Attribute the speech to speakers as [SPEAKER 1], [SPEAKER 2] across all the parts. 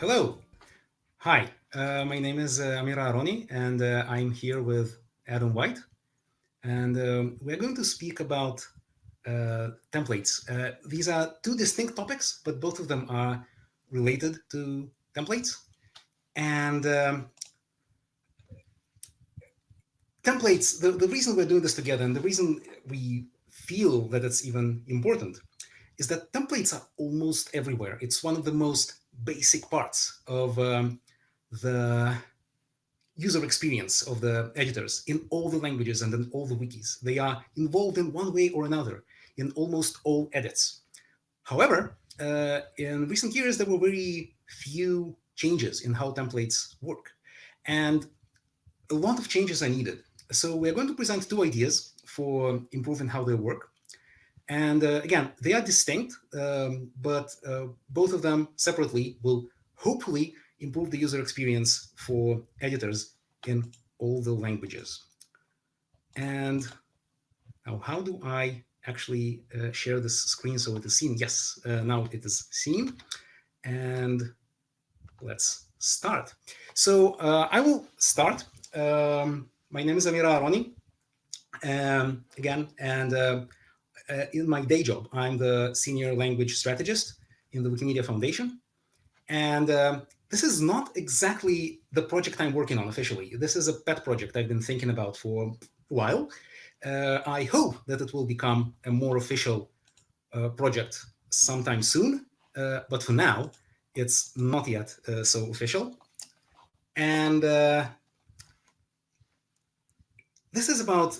[SPEAKER 1] Hello. Hi, uh, my name is uh, Amir Aharoni, and uh, I'm here with Adam White. And um, we're going to speak about uh, templates. Uh, these are two distinct topics, but both of them are related to templates. And um, templates, the, the reason we're doing this together and the reason we feel that it's even important is that templates are almost everywhere. It's one of the most basic parts of um, the user experience of the editors in all the languages and in all the wikis. They are involved in one way or another in almost all edits. However, uh, in recent years, there were very few changes in how templates work. And a lot of changes are needed. So we're going to present two ideas for improving how they work. And uh, again, they are distinct, um, but uh, both of them separately will hopefully improve the user experience for editors in all the languages. And now how do I actually uh, share this screen so it is seen? Yes, uh, now it is seen. And let's start. So uh, I will start. Um, my name is Amira Aharoni, um, again, and uh, in my day job, I'm the senior language strategist in the Wikimedia Foundation. And um, this is not exactly the project I'm working on officially. This is a pet project I've been thinking about for a while. Uh, I hope that it will become a more official uh, project sometime soon. Uh, but for now, it's not yet uh, so official. And this is about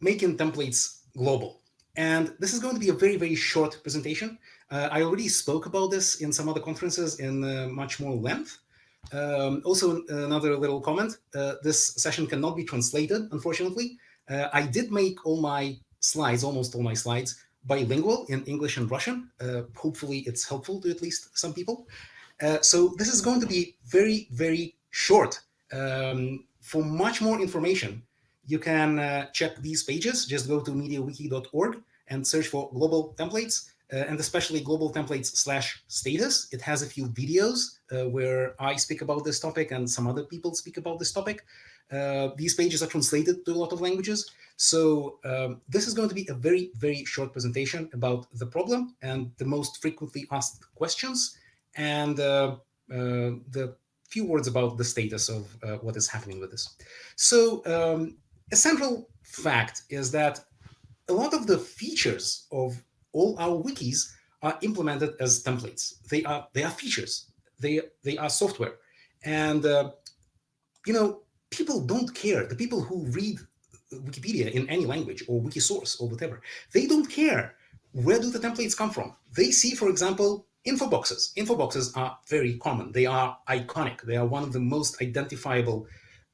[SPEAKER 1] making templates global. And this is going to be a very, very short presentation. Uh, I already spoke about this in some other conferences in uh, much more length. Um, also, another little comment, uh, this session cannot be translated, unfortunately. Uh, I did make all my slides, almost all my slides, bilingual in English and Russian. Uh, hopefully it's helpful to at least some people. Uh, so this is going to be very, very short. Um, for much more information, you can check these pages. Just go to mediawiki.org and search for global templates uh, and especially global templates slash status. It has a few videos uh, where I speak about this topic and some other people speak about this topic. Uh, these pages are translated to a lot of languages. So um, this is going to be a very, very short presentation about the problem and the most frequently asked questions and uh, uh, the few words about the status of uh, what is happening with this. So um, a central fact is that a lot of the features of all our wikis are implemented as templates. They are they are features. They they are software, and uh, you know people don't care. The people who read Wikipedia in any language or Wikisource or whatever, they don't care where do the templates come from. They see, for example, info boxes. Info boxes are very common. They are iconic. They are one of the most identifiable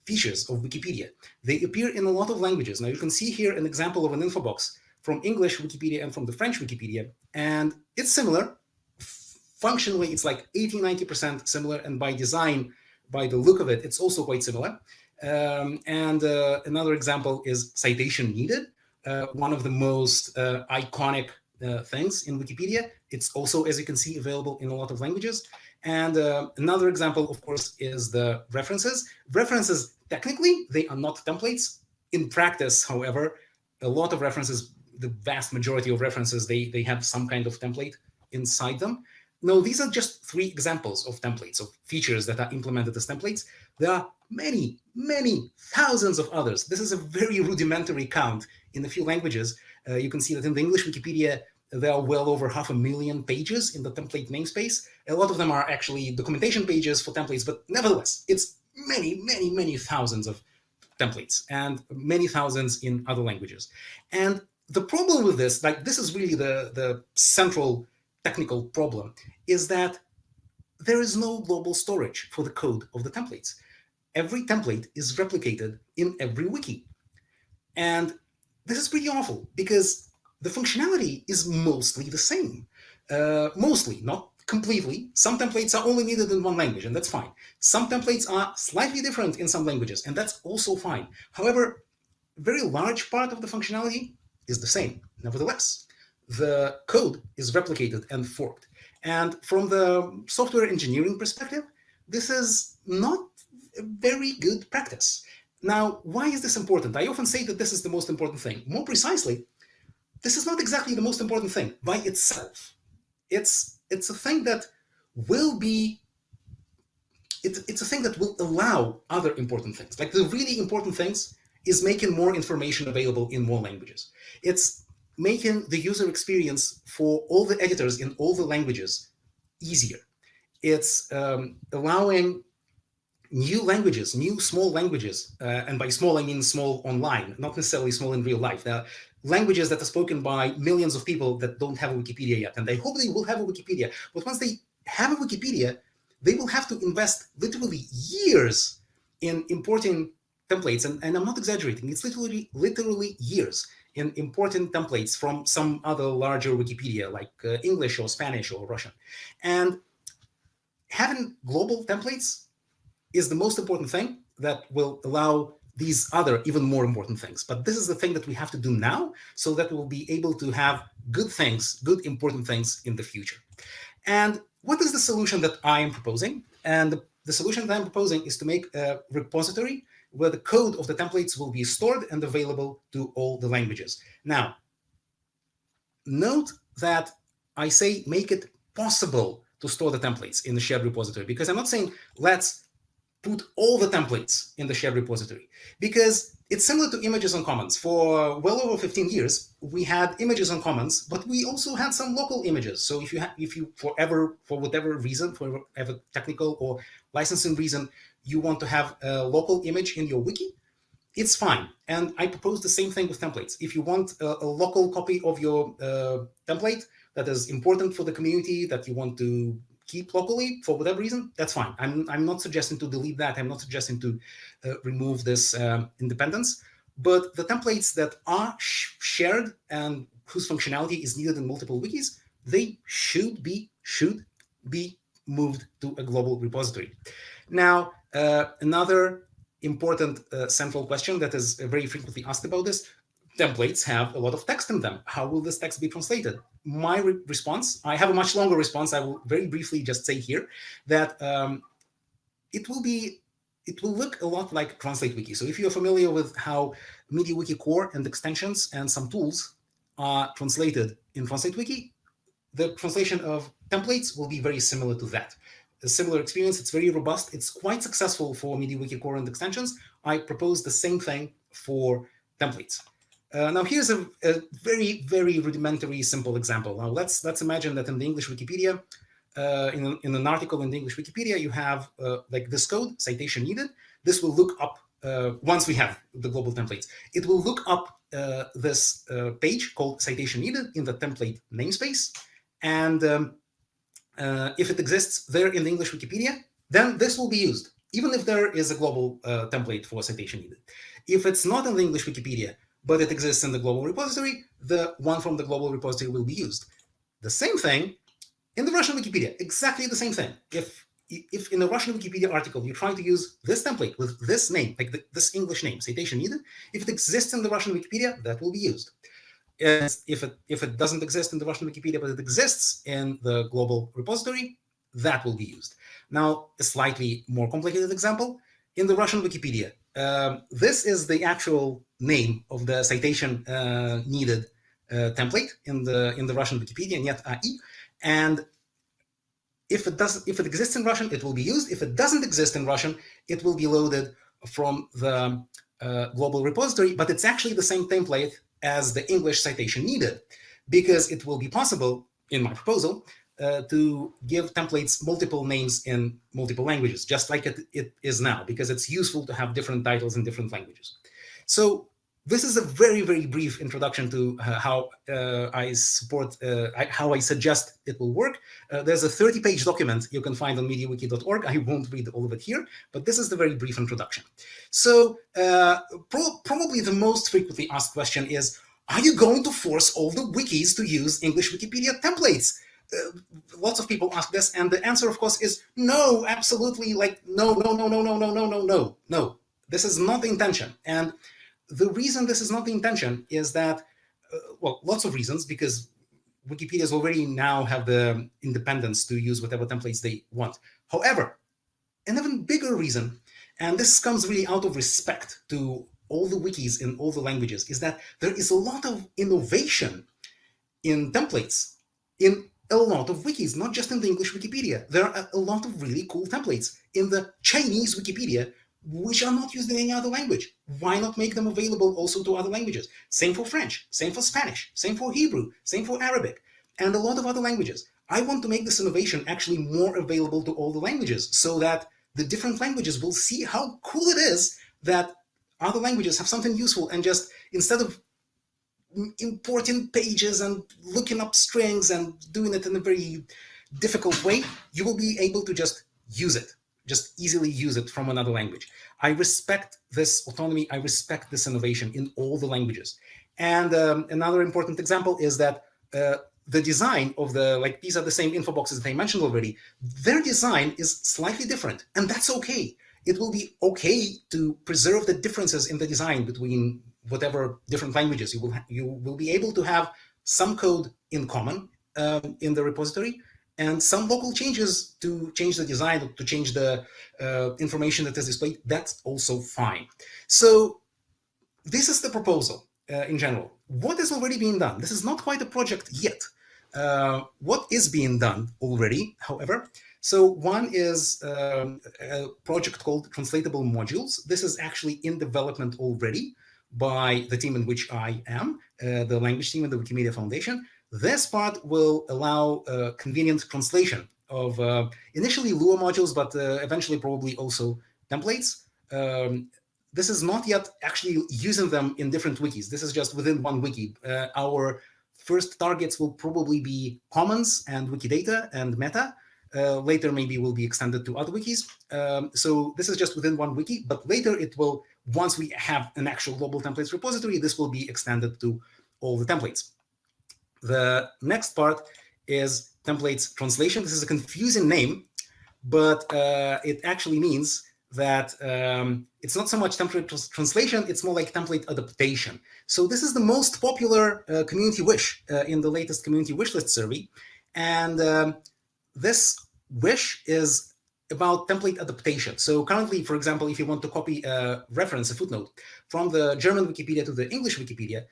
[SPEAKER 1] features of Wikipedia. They appear in a lot of languages. Now you can see here an example of an info box from English Wikipedia and from the French Wikipedia. And it's similar. Functionally, it's like 80, 90% similar. And by design, by the look of it, it's also quite similar. Um, and uh, another example is citation needed, uh, one of the most uh, iconic uh, things in Wikipedia. It's also, as you can see, available in a lot of languages. And uh, another example, of course, is the references. References, technically, they are not templates. In practice, however, a lot of references the vast majority of references, they, they have some kind of template inside them. No, these are just three examples of templates, of features that are implemented as templates. There are many, many thousands of others. This is a very rudimentary count in a few languages. Uh, you can see that in the English Wikipedia, there are well over half a million pages in the template namespace. A lot of them are actually documentation pages for templates, but nevertheless, it's many, many, many thousands of templates and many thousands in other languages. And the problem with this, like this is really the, the central technical problem, is that there is no global storage for the code of the templates. Every template is replicated in every wiki. And this is pretty awful because the functionality is mostly the same. Uh, mostly, not completely. Some templates are only needed in one language, and that's fine. Some templates are slightly different in some languages, and that's also fine. However, very large part of the functionality is the same. Nevertheless, the code is replicated and forked. And from the software engineering perspective, this is not a very good practice. Now, why is this important? I often say that this is the most important thing. More precisely, this is not exactly the most important thing by itself. It's, it's a thing that will be, it, it's a thing that will allow other important things. Like the really important things is making more information available in more languages. It's making the user experience for all the editors in all the languages easier. It's um, allowing new languages, new small languages, uh, and by small I mean small online, not necessarily small in real life. There are languages that are spoken by millions of people that don't have a Wikipedia yet, and they hope they will have a Wikipedia. But once they have a Wikipedia, they will have to invest literally years in importing templates, and, and I'm not exaggerating, it's literally, literally years in importing templates from some other larger Wikipedia, like uh, English or Spanish or Russian. And having global templates is the most important thing that will allow these other even more important things. But this is the thing that we have to do now so that we'll be able to have good things, good important things in the future. And what is the solution that I am proposing? And the, solution that I'm proposing is to make a repository where the code of the templates will be stored and available to all the languages. Now, note that I say make it possible to store the templates in the shared repository because I'm not saying let's put all the templates in the shared repository because it's similar to images on commons. For well over 15 years, we had images on commons, but we also had some local images. So if you if you forever, for whatever reason, for whatever technical or licensing reason, you want to have a local image in your wiki, it's fine. And I propose the same thing with templates. If you want a, a local copy of your uh, template that is important for the community that you want to keep locally for whatever reason, that's fine. I'm, I'm not suggesting to delete that. I'm not suggesting to uh, remove this um, independence. But the templates that are sh shared and whose functionality is needed in multiple wikis, they should be should be moved to a global repository. Now, uh, another important uh, central question that is very frequently asked about this, templates have a lot of text in them. How will this text be translated? My re response, I have a much longer response. I will very briefly just say here that um, it will be, it will look a lot like Translate Wiki. So if you're familiar with how MediaWiki core and extensions and some tools are translated in Translate Wiki, the translation of templates will be very similar to that. A similar experience, it's very robust. It's quite successful for MediaWiki core and extensions. I propose the same thing for templates. Uh, now here's a, a, very, very rudimentary, simple example. Now let's let's imagine that in the English Wikipedia, uh, in, in an article in the English Wikipedia, you have uh, like this code, citation needed. This will look up, uh, once we have the global templates, it will look up uh, this uh, page called citation needed in the template namespace. And um, if it exists there in the English Wikipedia, then this will be used, even if there is a global template for citation needed. If it's not in the English Wikipedia, but it exists in the global repository, the one from the global repository will be used. The same thing in the Russian Wikipedia, exactly the same thing. If if in a Russian Wikipedia article you try to use this template with this name, like the, this English name, citation needed, if it exists in the Russian Wikipedia, that will be used. if it if it doesn't exist in the Russian Wikipedia, but it exists in the global repository, that will be used. Now, a slightly more complicated example, in the Russian Wikipedia, um, this is the actual name of the citation uh, needed uh, template in the in the Russian Wikipedia, Net AI. And if it does, if it exists in Russian, it will be used. If it doesn't exist in Russian, it will be loaded from the uh, global repository. But it's actually the same template as the English citation needed, because it will be possible in my proposal uh, to give templates multiple names in multiple languages, just like it, it is now, because it's useful to have different titles in different languages. So this is a very, very brief introduction to uh, how uh, I support, uh, I, how I suggest it will work. Uh, there's a 30-page document you can find on MediaWiki.org. I won't read all of it here, but this is the very brief introduction. So uh, pro probably the most frequently asked question is, are you going to force all the wikis to use English Wikipedia templates? Uh, lots of people ask this, and the answer, of course, is no, absolutely, like, no, no, no, no, no, no, no, no, no, no. This is not the intention. And the reason this is not the intention is that, uh, well, lots of reasons, because Wikipedia's already now have the independence to use whatever templates they want. However, an even bigger reason, and this comes really out of respect to all the wikis in all the languages, is that there is a lot of innovation in templates in a lot of wikis, not just in the English Wikipedia. There are a lot of really cool templates in the Chinese Wikipedia, which are not used in any other language. Why not make them available also to other languages? Same for French, same for Spanish, same for Hebrew, same for Arabic, and a lot of other languages. I want to make this innovation actually more available to all the languages so that the different languages will see how cool it is that other languages have something useful and just instead of importing pages and looking up strings and doing it in a very difficult way, you will be able to just use it, just easily use it from another language. I respect this autonomy. I respect this innovation in all the languages. And um, another important example is that uh, the design of the, like these are the same info boxes that I mentioned already, their design is slightly different and that's okay. It will be okay to preserve the differences in the design between whatever different languages. You will, you will be able to have some code in common um, in the repository and some local changes to change the design, to change the uh, information that is displayed, that's also fine. So this is the proposal uh, in general. What is already being done? This is not quite a project yet. Uh, what is being done already, however, so one is um, a project called Translatable Modules. This is actually in development already by the team in which I am, uh, the language team at the Wikimedia Foundation. This part will allow uh, convenient translation of uh, initially Lua modules, but uh, eventually probably also templates. Um, this is not yet actually using them in different wikis. This is just within one wiki. Uh, our first targets will probably be Commons and Wikidata and Meta. Uh, later, maybe will be extended to other wikis. Um, so this is just within one wiki, but later it will once we have an actual global templates repository, this will be extended to all the templates. The next part is templates translation. This is a confusing name, but uh, it actually means that um, it's not so much template trans translation, it's more like template adaptation. So this is the most popular uh, community wish uh, in the latest community wish list survey. And um, this wish is about template adaptation. So currently, for example, if you want to copy a reference, a footnote, from the German Wikipedia to the English Wikipedia,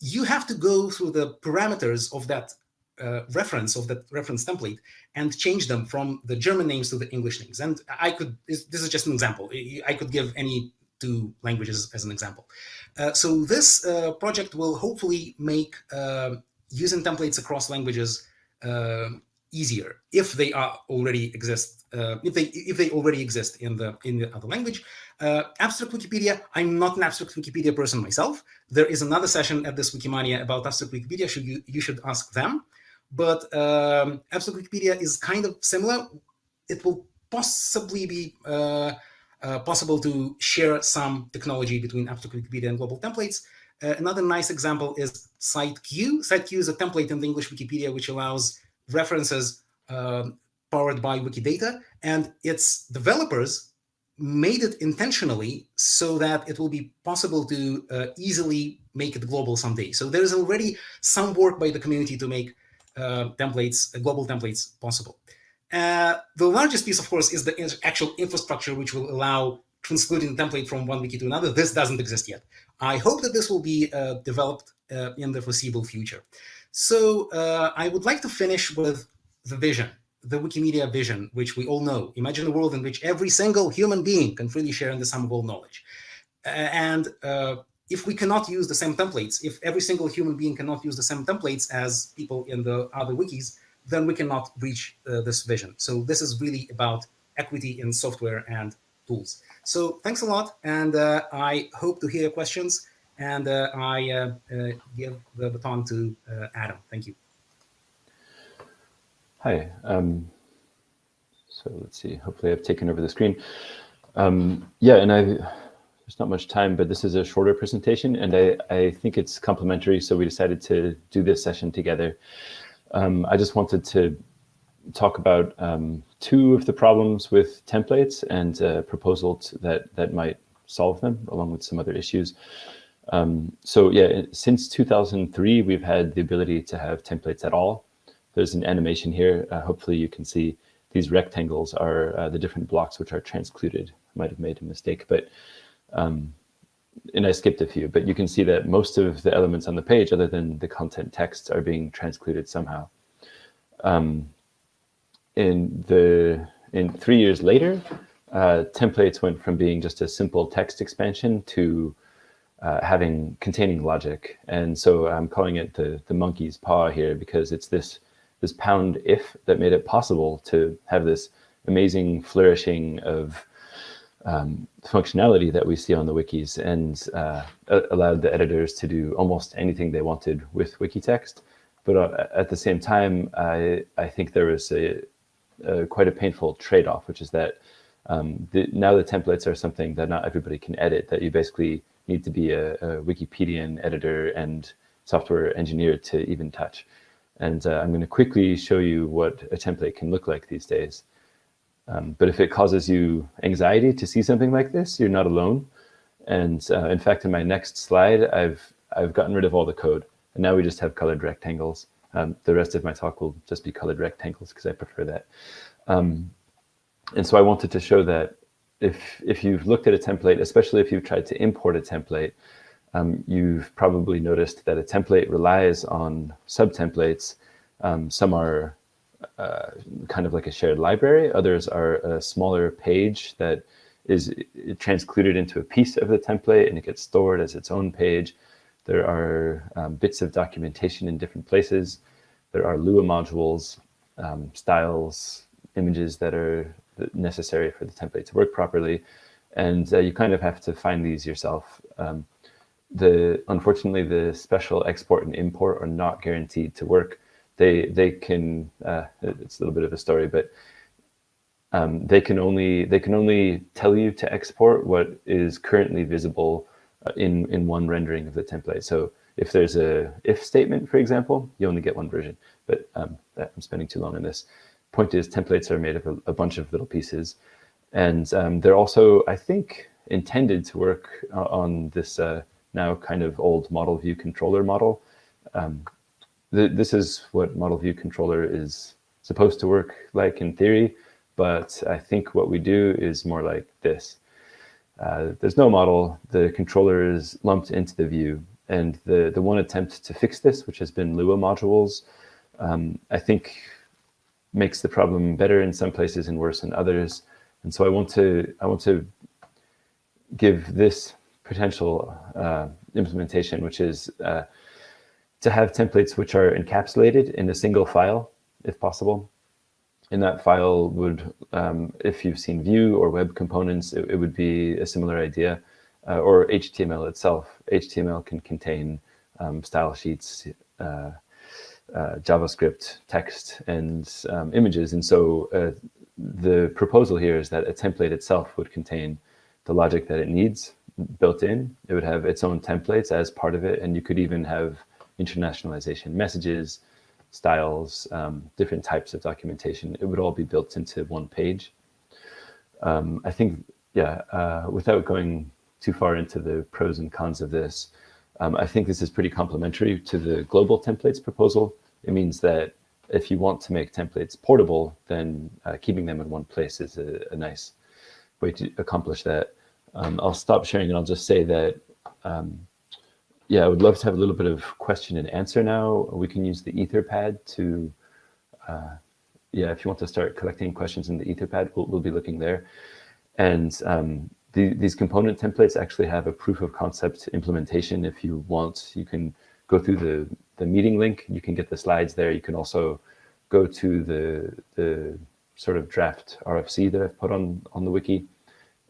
[SPEAKER 1] you have to go through the parameters of that uh, reference, of that reference template, and change them from the German names to the English names. And I could, this is just an example. I could give any two languages as an example. Uh, so this uh, project will hopefully make uh, using templates across languages uh, easier if they are already exist uh, if they if they already exist in the in the other language. Uh, abstract Wikipedia. I'm not an abstract Wikipedia person myself. There is another session at this Wikimania about abstract Wikipedia. Should you you should ask them. But um, abstract Wikipedia is kind of similar. It will possibly be uh, uh possible to share some technology between abstract Wikipedia and global templates. Uh, another nice example is CiteQ. CiteQ is a template in the English Wikipedia which allows references um, powered by Wikidata, and its developers made it intentionally so that it will be possible to uh, easily make it global someday. So there's already some work by the community to make uh, templates, uh, global templates possible. Uh, the largest piece, of course, is the actual infrastructure, which will allow transcoding the template from one wiki to another. This doesn't exist yet. I hope that this will be uh, developed uh, in the foreseeable future. So I would like to finish with the vision the Wikimedia vision, which we all know. Imagine a world in which every single human being can freely share in the sum of all knowledge. And uh, if we cannot use the same templates, if every single human being cannot use the same templates as people in the other wikis, then we cannot reach uh, this vision. So this is really about equity in software and tools. So thanks a lot, and uh, I hope to hear questions, and uh, I uh, uh, give the baton to Adam. Thank you.
[SPEAKER 2] Hi. Um, so let's see. Hopefully, I've taken over the screen. Um, yeah, and I there's not much time, but this is a shorter presentation, and I, I think it's complementary, so we decided to do this session together. Um, I just wanted to talk about um, two of the problems with templates and a proposal that, that might solve them, along with some other issues. Um, so yeah, since 2003, we've had the ability to have templates at all. There's an animation here. Uh, hopefully you can see these rectangles are uh, the different blocks which are transcluded. I might have made a mistake, but um, and I skipped a few, but you can see that most of the elements on the page, other than the content text, are being transcluded somehow. Um, in the in three years later, uh, templates went from being just a simple text expansion to uh, having containing logic. And so I'm calling it the, the monkey's paw here because it's this, this pound if that made it possible to have this amazing flourishing of um, functionality that we see on the wikis and uh, allowed the editors to do almost anything they wanted with Wikitext. But uh, at the same time, I, I think there was a, a quite a painful trade-off, which is that um, the, now the templates are something that not everybody can edit, that you basically need to be a, a Wikipedian editor and software engineer to even touch. And uh, I'm going to quickly show you what a template can look like these days. Um, but if it causes you anxiety to see something like this, you're not alone. And uh, in fact, in my next slide, I've, I've gotten rid of all the code. And now we just have colored rectangles. Um, the rest of my talk will just be colored rectangles because I prefer that. Um, and so I wanted to show that if, if you've looked at a template, especially if you've tried to import a template, um, you've probably noticed that a template relies on subtemplates. Um, some are uh, kind of like a shared library. Others are a smaller page that is transcluded into a piece of the template and it gets stored as its own page. There are um, bits of documentation in different places. There are Lua modules, um, styles, images that are necessary for the template to work properly. And uh, you kind of have to find these yourself. Um, the Unfortunately, the special export and import are not guaranteed to work. They, they can, uh, it's a little bit of a story, but um, they can only they can only tell you to export what is currently visible uh, in in one rendering of the template. So if there's a if statement, for example, you only get one version. But um, I'm spending too long on this point is templates are made of a, a bunch of little pieces. And um, they're also, I think, intended to work on this uh, now kind of old model view controller model. Um, th this is what model view controller is supposed to work like in theory, but I think what we do is more like this. Uh, there's no model, the controller is lumped into the view. And the, the one attempt to fix this, which has been Lua modules, um, I think makes the problem better in some places and worse in others. And so I want to I want to give this potential uh, implementation, which is uh, to have templates which are encapsulated in a single file, if possible. In that file would, um, if you've seen Vue or web components, it, it would be a similar idea, uh, or HTML itself. HTML can contain um, style sheets, uh, JavaScript text and um, images. And so uh, the proposal here is that a template itself would contain the logic that it needs built in. It would have its own templates as part of it. And you could even have internationalization messages, styles, um, different types of documentation. It would all be built into one page. Um, I think, yeah, uh, without going too far into the pros and cons of this, um, I think this is pretty complementary to the global templates proposal. It means that if you want to make templates portable, then uh, keeping them in one place is a, a nice way to accomplish that. Um, I'll stop sharing and I'll just say that, um, yeah, I would love to have a little bit of question and answer now. We can use the Etherpad to, uh, yeah, if you want to start collecting questions in the Etherpad, we'll, we'll be looking there. And um, the, these component templates actually have a proof of concept implementation. If you want, you can go through the, the meeting link. You can get the slides there. You can also go to the, the sort of draft RFC that I've put on, on the wiki,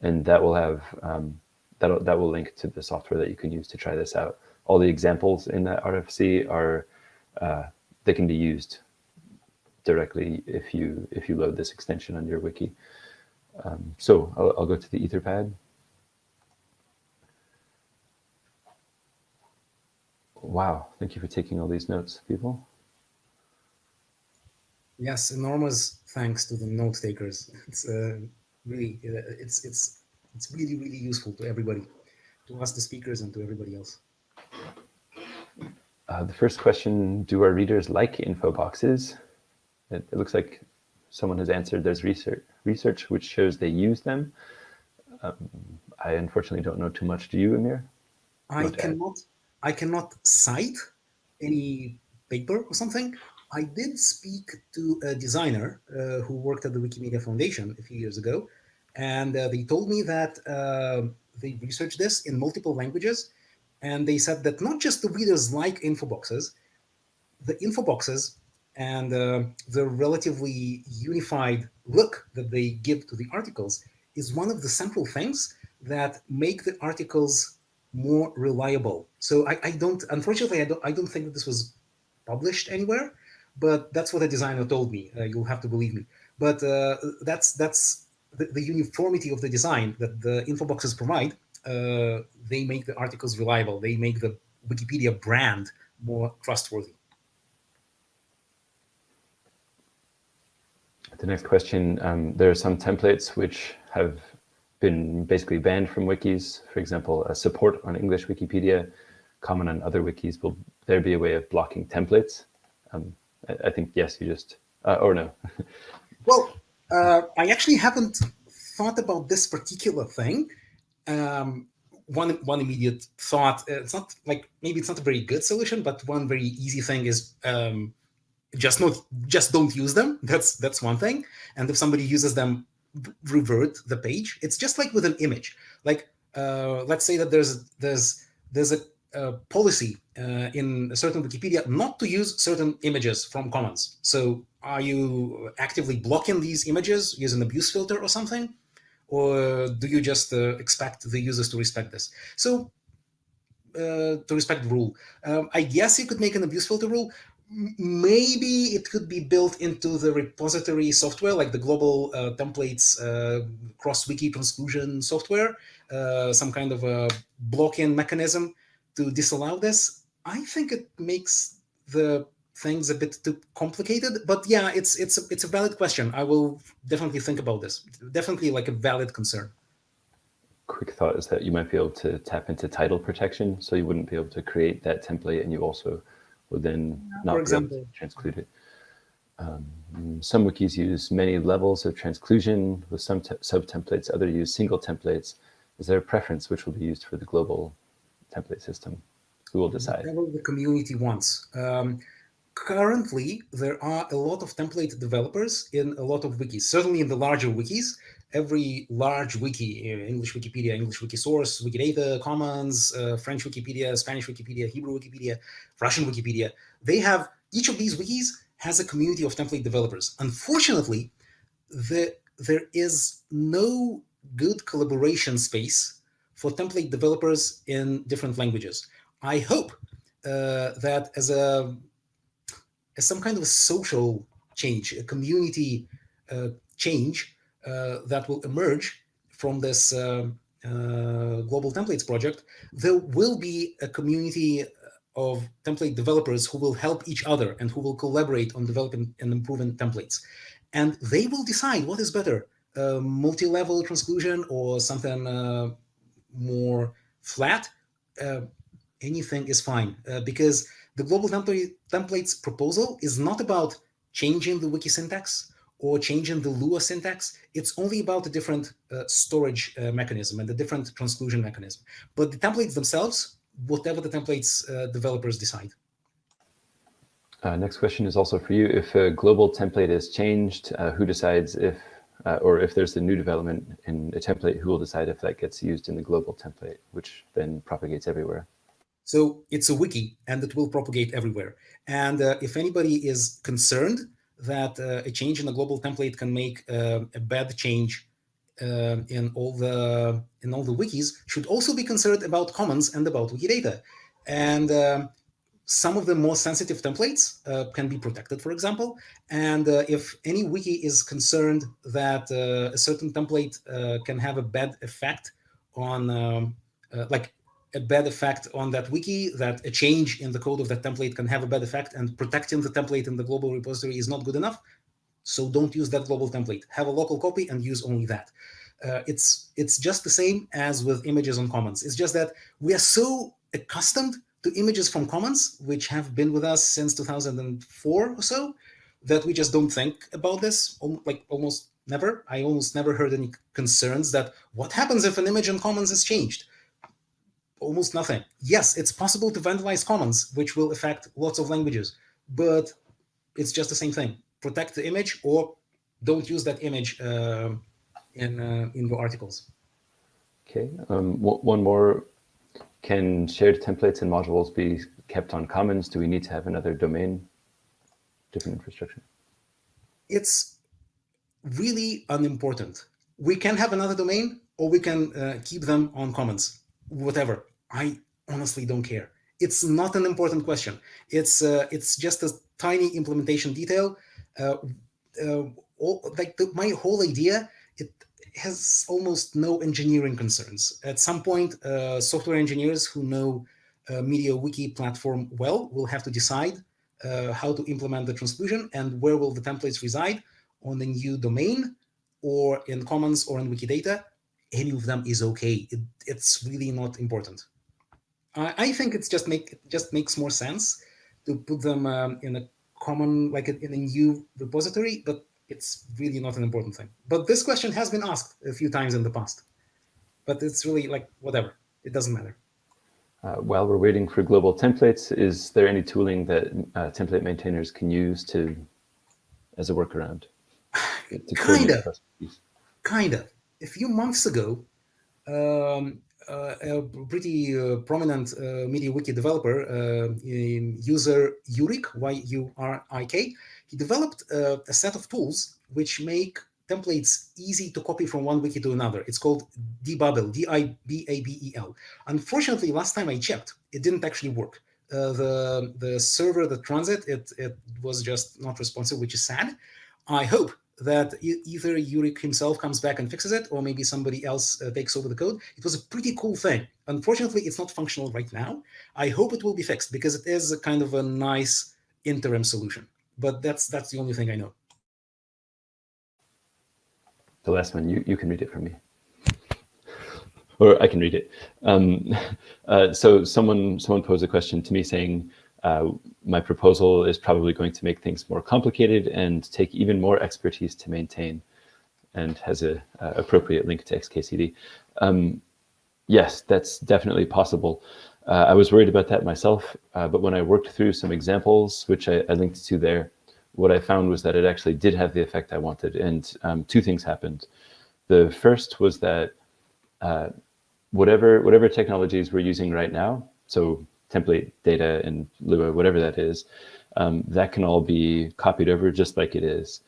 [SPEAKER 2] and that will have, um, that that will link to the software that you can use to try this out. All the examples in that RFC are, uh, they can be used directly if you, if you load this extension on your wiki. Um, so I'll, I'll, go to the Etherpad. Wow, thank you for taking all these notes, people.
[SPEAKER 1] Yes, enormous thanks to the note takers. It's uh, really, uh, it's it's it's really really useful to everybody, to us the speakers and to everybody else.
[SPEAKER 2] Uh, the first question, do our readers like info boxes? It, it, looks like someone has answered there's research, research which shows they use them. Um, I unfortunately don't know too much. Do you, Amir?
[SPEAKER 1] I cannot, I cannot cite any paper or something. I did speak to a designer uh, who worked at the Wikimedia Foundation a few years ago, and uh, they told me that uh, they researched this in multiple languages, and they said that not just the readers like info boxes, the info boxes and uh, the relatively unified look that they give to the articles is one of the central things that make the articles more reliable. So I, I don't, unfortunately, I don't, I don't think that this was published anywhere, but that's what a designer told me. Uh, you'll have to believe me. But uh, that's that's the, the, uniformity of the design that the info boxes provide. Uh, they make the articles reliable. They make the Wikipedia brand more trustworthy.
[SPEAKER 2] The next question, um, there are some templates which have been basically banned from wikis. For example, support on English Wikipedia, common on other wikis. Will there be a way of blocking templates? Um, I, I, think yes, you just, uh, or no.
[SPEAKER 1] well, uh, I actually haven't thought about this particular thing. Um, one one immediate thought, uh, it's not like, maybe it's not a very good solution, but one very easy thing is um, just not just don't use them. That's that's one thing. And if somebody uses them revert the page. It's just like with an image. Like uh, let's say that there's there's there's a, a policy uh, in a certain wikipedia not to use certain images from commons so are you actively blocking these images using abuse filter or something? Or do you just uh, expect the users to respect this? So uh, to respect rule. Um, I guess you could make an abuse filter rule, maybe it could be built into the repository software, like the global uh, templates uh, cross-wiki transclusion software, uh, some kind of a block-in mechanism to disallow this. I think it makes the things a bit too complicated, but yeah, it's it's a, it's a valid question. I will definitely think about this. Definitely like a valid concern.
[SPEAKER 2] Quick thought is that you might be able to tap into title protection, so you wouldn't be able to create that template, and you also would then not For example. transclude it. Um, some wikis use many levels of transclusion with some sub-templates, others use single templates. Is there a preference which will be used for the global template system? Who will decide?
[SPEAKER 1] Whatever the community wants. Um, currently, there are a lot of template developers in a lot of wikis, certainly in the larger wikis every large wiki, English Wikipedia, English Wikisource, Wikidata, Commons, uh, French Wikipedia, Spanish Wikipedia, Hebrew Wikipedia, Russian Wikipedia, they have, each of these wikis has a community of template developers. Unfortunately, the, there is no good collaboration space for template developers in different languages. I hope uh, that as a as some kind of a social change, a community uh, change, that will emerge from this uh, uh, global templates project, there will be a community of template developers who will help each other and who will collaborate on developing and improving templates. And they will decide what is better, uh, multi-level transclusion or something uh, more flat. Uh, anything is fine because the global template, templates proposal is not about changing the wiki syntax or changing the Lua syntax, it's only about a different uh, storage uh, mechanism and a different transclusion mechanism. But the templates themselves, whatever the templates uh, developers decide.
[SPEAKER 2] Uh, next question is also for you. If a global template is changed, uh, who decides if, uh, or if there's a new development in a template, who will decide if that gets used in the global template, which then propagates everywhere?
[SPEAKER 1] So it's a wiki and it will propagate everywhere. And if anybody is concerned that uh, a change in the global template can make uh, a bad change uh, in all the in all the wikis should also be concerned about commons and about Wikidata. And um, some of the more sensitive templates uh, can be protected, for example. And uh, if any wiki is concerned that uh, a certain template can have a bad effect on, um, like a bad effect on that wiki, that a change in the code of that template can have a bad effect and protecting the template in the global repository is not good enough. So don't use that global template. Have a local copy and use only that. Uh, it's, it's just the same as with images on Commons. It's just that we are so accustomed to images from commons, which have been with us since 2004 or so, that we just don't think about this, like almost never. I almost never heard any concerns that what happens if an image in commons is changed? Almost nothing. Yes, it's possible to vandalize commons, which will affect lots of languages, but it's just the same thing. Protect the image or don't use that image uh, in, uh, in your articles.
[SPEAKER 2] Okay, um, one more. Can shared templates and modules be kept on commons? Do we need to have another domain, different infrastructure?
[SPEAKER 1] It's really unimportant. We can have another domain or we can uh, keep them on commons, whatever. I honestly don't care. It's not an important question. It's uh, it's just a tiny implementation detail. Uh, uh all, like the, my whole idea, it has almost no engineering concerns. At some point, uh, software engineers who know uh, MediaWiki platform well will have to decide uh, how to implement the transclusion and where will the templates reside on the new domain or in Commons or in Wikidata. Any of them is okay. It, it's really not important. I, I think it's just make it just makes more sense to put them um, in a common, like in a new repository, but it's really not an important thing. But this question has been asked a few times in the past. But it's really like, whatever, it doesn't matter.
[SPEAKER 2] Uh, while we're waiting for global templates, is there any tooling that uh, template maintainers can use to, as a workaround?
[SPEAKER 1] kind of, kind of. A few months ago, um, uh, a pretty uh, prominent uh, MediaWiki developer, uh, user Yurik, Y-U-R-I-K, he developed uh, a set of tools which make templates easy to copy from one wiki to another. It's called Dibabel, D-I-B-A-B-E-L. Unfortunately, last time I checked, it didn't actually work. Uh, the the server that runs it, it, it was just not responsive, which is sad. I hope that either Yurik himself comes back and fixes it, or maybe somebody else uh, takes over the code. It was a pretty cool thing. Unfortunately, it's not functional right now. I hope it will be fixed because it is a kind of a nice interim solution but that's that's the only thing I know.
[SPEAKER 2] The last one, you, you can read it for me. or I can read it. Um, uh, so someone someone posed a question to me saying, uh, my proposal is probably going to make things more complicated and take even more expertise to maintain and has a appropriate link to XKCD. Um, yes, that's definitely possible. Uh, I was worried about that myself, uh, but when I worked through some examples, which I, I, linked to there, what I found was that it actually did have the effect I wanted. And um, two things happened. The first was that uh, whatever, whatever technologies we're using right now, so template data and Lua, whatever that is, um, that can all be copied over just like it is,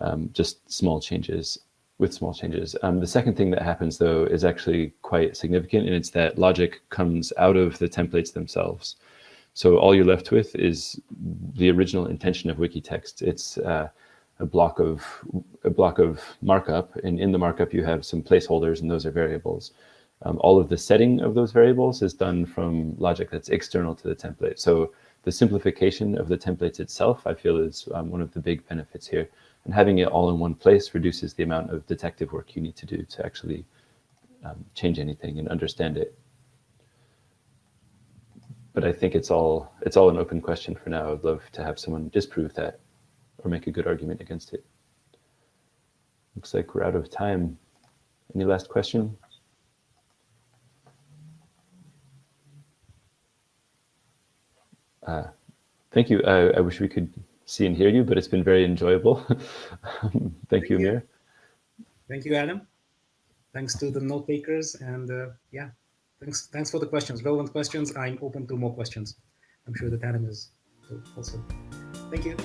[SPEAKER 2] um, just small changes with small changes. Um, the second thing that happens though is actually quite significant and it's that logic comes out of the templates themselves. So all you're left with is the original intention of Wikitext. It's uh, a block of a block of markup, and in the markup you have some placeholders, and those are variables. Um, all of the setting of those variables is done from logic that's external to the template. So the simplification of the templates itself, I feel, is um, one of the big benefits here. And having it all in one place reduces the amount of detective work you need to do to actually um, change anything and understand it. But I think it's all it's all an open question for now. I'd love to have someone disprove that or make a good argument against it. Looks like we're out of time. Any last question? Uh, thank you. I wish we could see and hear you, but it's been very enjoyable. thank, thank, you, Amir.
[SPEAKER 1] Thank you, Adam. Thanks to the note takers. And uh, yeah, thanks, thanks for the questions, relevant questions. I'm open to more questions. I'm sure that Adam is also. Thank you.